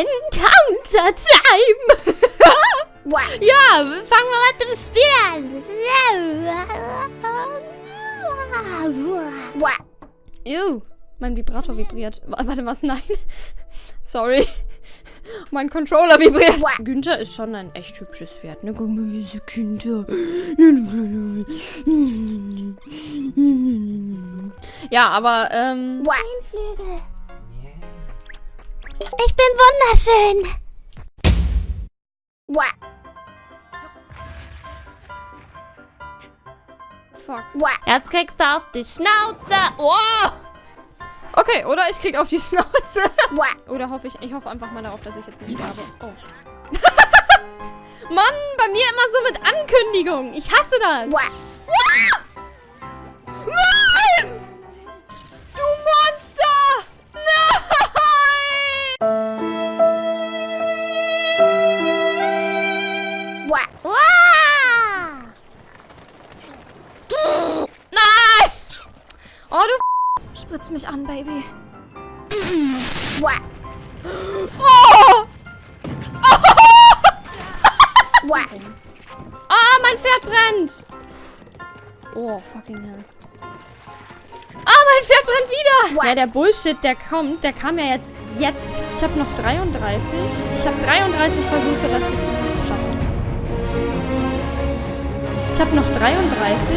Encounter Time! ja, fangen wir mit dem Spiel an. Ew, mein Vibrator vibriert. Warte, was? Nein. Sorry. Mein Controller vibriert. Günther ist schon ein echt hübsches Pferd, ne? Guck mal, diese Günther. Ja, aber, ähm... Flügel. Ich bin wunderschön. Fuck. Jetzt kriegst du auf die Schnauze. Oh! Okay, oder ich krieg auf die Schnauze. Oder hoffe ich, ich hoffe einfach mal darauf, dass ich jetzt nicht sterbe. Oh. Mann, bei mir immer so mit Ankündigung. Ich hasse das. Nein! Du Oh, du Spritz mich an, Baby. Oh! Ah, mein Pferd brennt! Oh, fucking hell. Ah, mein Pferd brennt wieder! Ja, der Bullshit, der kommt, der kam ja jetzt. Jetzt. Ich habe noch 33. Ich habe 33 Versuche, das hier zu schaffen. Ich habe noch 33.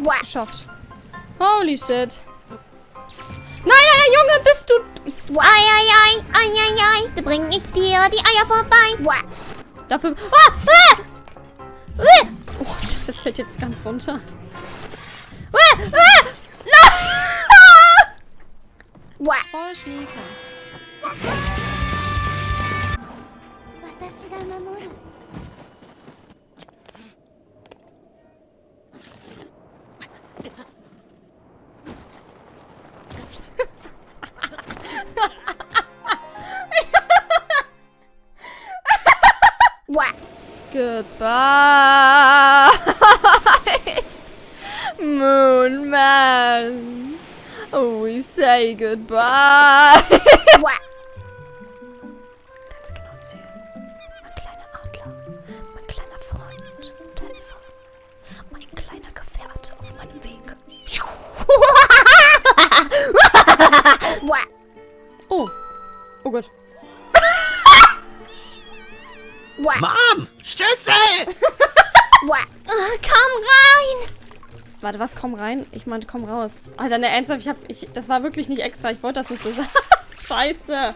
Geschafft. Holy shit. Nein, nein, nein, Junge, bist du... Ei, ei, ei, ei, ei, ei, da bring ich dir die Eier vorbei. Dafür... Ah! Ah! Ah! Oh, das fällt jetzt ganz runter. Ah! Ah! No! Voll Schnieker. Goodbye. Moon Man. We say goodbye. Oh Gott. Mom! Schlüssel! Äh, komm rein. Warte, was? Komm rein? Ich meinte, komm raus. Alter, ne, ernsthaft, ich hab, ich, das war wirklich nicht extra. Ich wollte das nicht so sagen. Scheiße.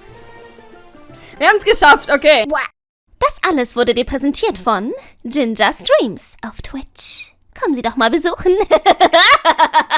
Wir haben es geschafft, okay. Das alles wurde dir präsentiert von Ginger Streams auf Twitch. Kommen Sie doch mal besuchen.